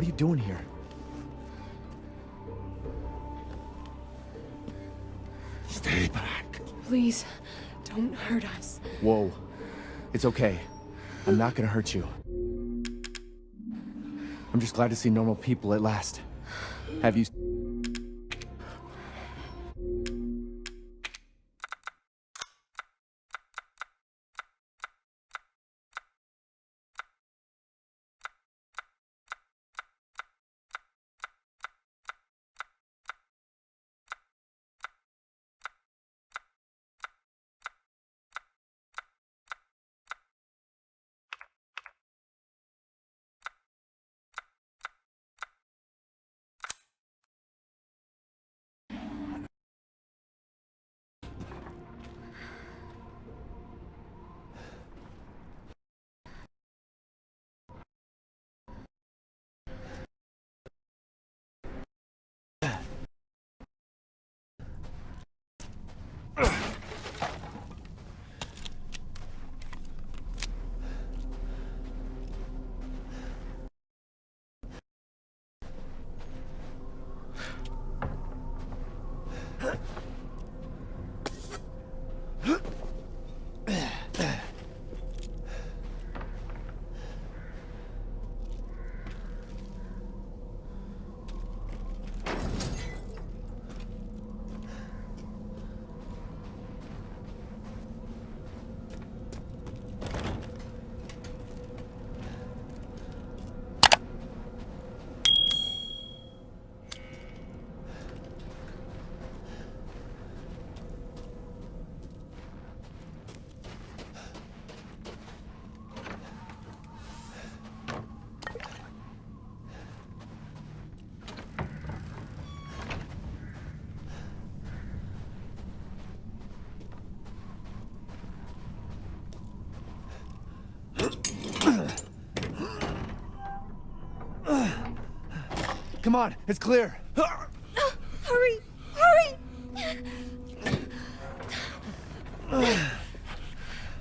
you doing here? Stay back. Please, don't hurt us. Whoa. It's okay. I'm not gonna hurt you. I'm just glad to see normal people at last. Have you... Come on, it's clear. Hurry! Hurry!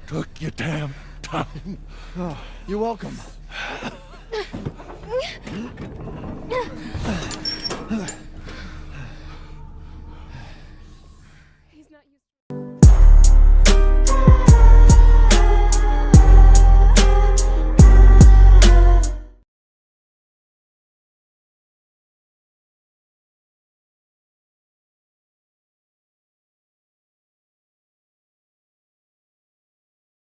Took your damn time. You're welcome.